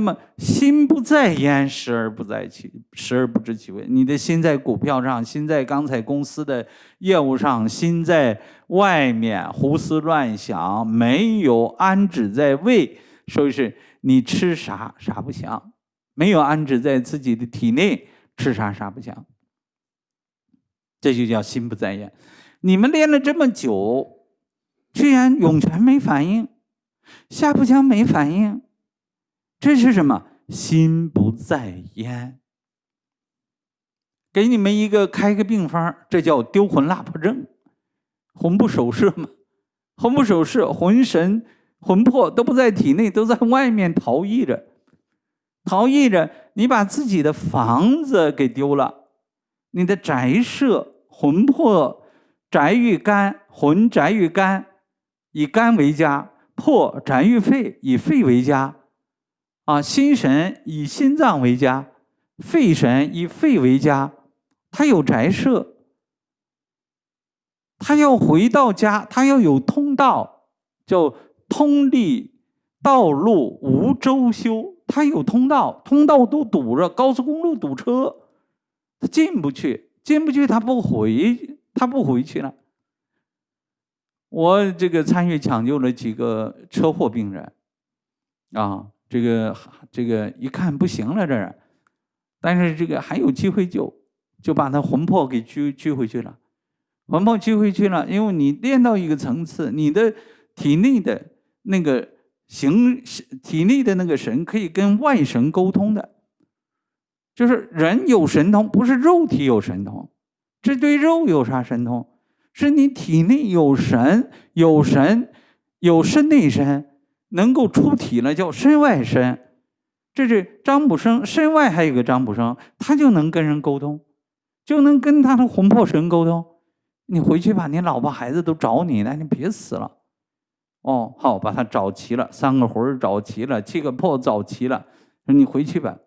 那么心不在焉，时而不在其时而不知其味。你的心在股票上，心在刚才公司的业务上，心在外面胡思乱想，没有安止在胃，所以是你吃啥啥不香，没有安止在自己的体内，吃啥啥不香。这就叫心不在焉。你们练了这么久，居然涌泉没反应，下腹腔没反应。这是什么？心不在焉。给你们一个开个病方，这叫丢魂落魄症，魂不守舍嘛。魂不守舍，魂神魂魄都不在体内，都在外面逃逸着，逃逸着。你把自己的房子给丢了，你的宅舍魂魄宅于肝，魂宅于肝，以肝为家；魄宅于肺，以肺为家。啊，心神以心脏为家，肺神以肺为家，他有宅舍，他要回到家，他要有通道，叫通利道路无周修，他有通道，通道都堵着，高速公路堵车，他进不去，进不去，他不回，他不回去了。我这个参与抢救了几个车祸病人，啊。这个这个一看不行了，这人，但是这个还有机会救，就把他魂魄给拘拘回去了，魂魄拘回去了，因为你练到一个层次，你的体内的那个形体内的那个神可以跟外神沟通的，就是人有神通，不是肉体有神通，这对肉有啥神通？是你体内有神，有神，有身内神。能够出体了，叫身外身。这是张卜生身外还有个张卜生，他就能跟人沟通，就能跟他的魂魄神沟通。你回去吧，你老婆孩子都找你呢，你别死了。哦，好，把他找齐了，三个魂找齐了，七个魄找齐了，说你回去吧。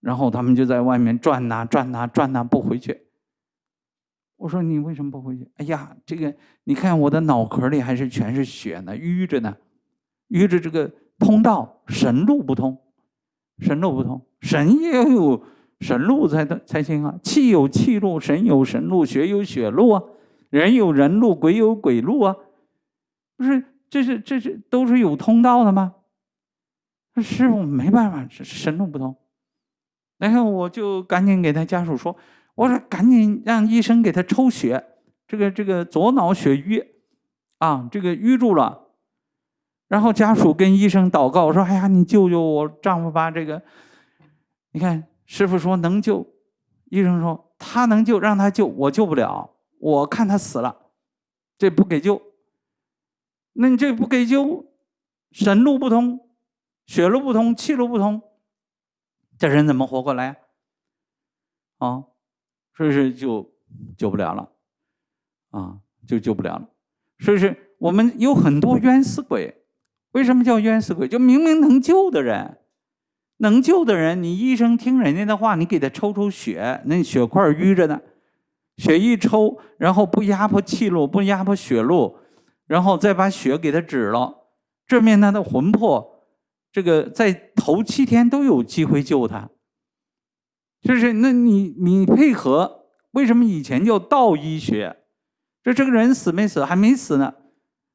然后他们就在外面转呐转呐转呐，不回去。我说你为什么不回去？哎呀，这个你看我的脑壳里还是全是血呢，淤着呢。遇着这个通道神路不通，神路不通，神也要有神路才才行啊！气有气路，神有神路，血有血路啊！人有人路，鬼有鬼路啊！不是，这是这是都是有通道的吗？师傅没办法，神路不通。然后我就赶紧给他家属说：“我说赶紧让医生给他抽血，这个这个左脑血瘀啊，这个瘀住了。”然后家属跟医生祷告说：“哎呀，你救救我丈夫吧！这个，你看师傅说能救，医生说他能救，让他救，我救不了，我看他死了，这不给救。那你这不给救，神路不通，血路不通，气路不通，这人怎么活过来？啊，所以说就救不了了，啊，就救不了了。所以说我们有很多冤死鬼。”为什么叫冤死鬼？就明明能救的人，能救的人，你医生听人家的话，你给他抽抽血，那血块淤着呢，血一抽，然后不压迫气路，不压迫血路，然后再把血给他止了，这面他的魂魄，这个在头七天都有机会救他。就是那你你配合，为什么以前叫道医学？这这个人死没死？还没死呢。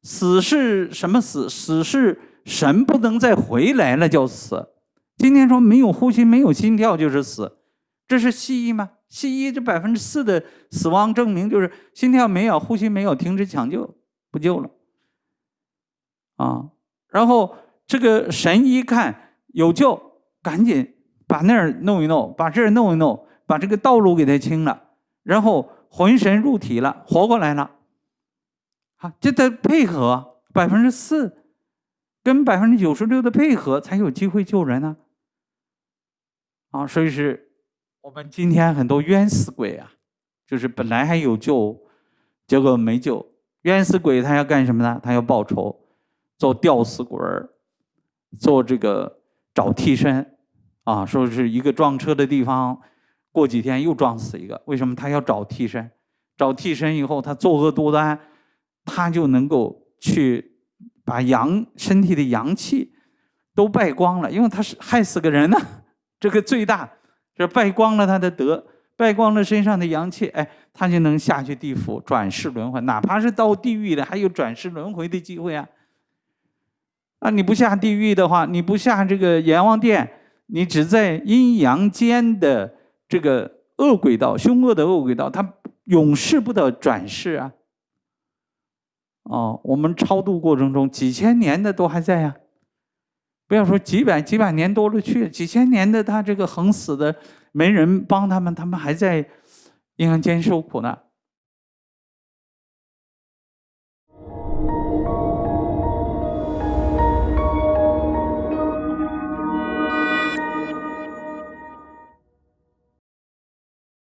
死是什么死？死是神不能再回来了，叫死。今天说没有呼吸、没有心跳就是死，这是西医吗？西医这百分之四的死亡证明就是心跳没有、呼吸没有，停止抢救，不救了。啊，然后这个神医看有救，赶紧把那儿弄一弄，把这儿弄一弄，把这个道路给他清了，然后魂神入体了，活过来了。啊，这得配合百分之四，跟百分之九十六的配合，才有机会救人呢。啊，所以是我们今天很多冤死鬼啊，就是本来还有救，结果没救。冤死鬼他要干什么呢？他要报仇，做吊死鬼儿，做这个找替身。啊，说是一个撞车的地方，过几天又撞死一个，为什么他要找替身？找替身以后，他作恶多端。他就能够去把阳身体的阳气都败光了，因为他是害死个人呢，这个最大，这败光了他的德，败光了身上的阳气，哎，他就能下去地府转世轮回，哪怕是到地狱了，还有转世轮回的机会啊。啊，你不下地狱的话，你不下这个阎王殿，你只在阴阳间的这个恶鬼道、凶恶的恶鬼道，他永世不得转世啊。哦，我们超度过程中，几千年的都还在呀。不要说几百几百年多了去，几千年的他这个横死的，没人帮他们，他们还在阴阳间受苦呢。